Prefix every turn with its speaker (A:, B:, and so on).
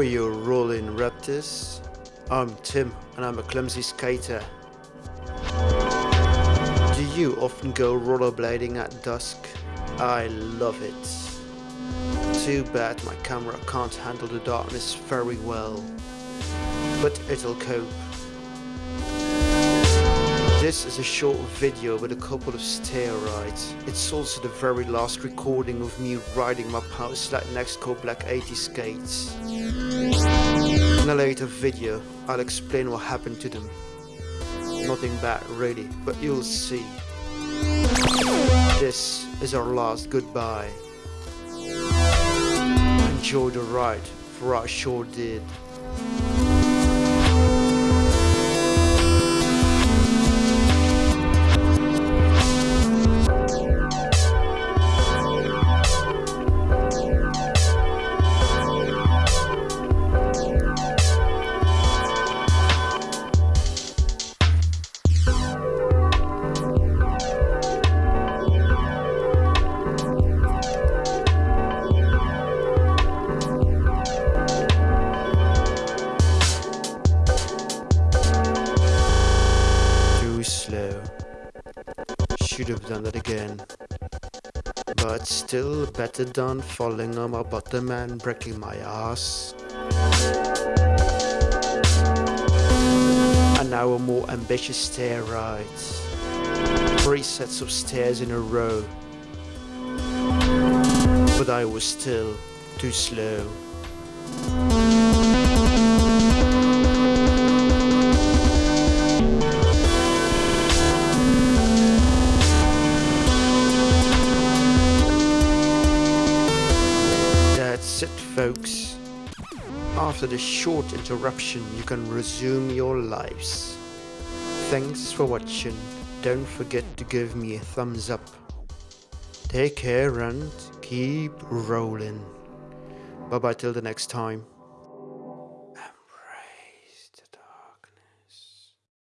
A: All you rolling raptors, I'm Tim and I'm a clumsy skater. Do you often go rollerblading at dusk? I love it. Too bad my camera can't handle the darkness very well, but it'll cope. This is a short video with a couple of stair rides. It's also the very last recording of me riding my Powerslide Nexco Black 80 skates. In a later video, I'll explain what happened to them. Nothing bad really, but you'll see. This is our last goodbye. Enjoy the ride, for I sure did. Slow. Should have done that again. But still better than falling on my bottom and breaking my ass. And now a more ambitious stair ride. Three sets of stairs in a row. But I was still too slow. That's it folks. After this short interruption you can resume your lives. Thanks for watching. Don't forget to give me a thumbs up. Take care and keep rolling. Bye bye till the next time.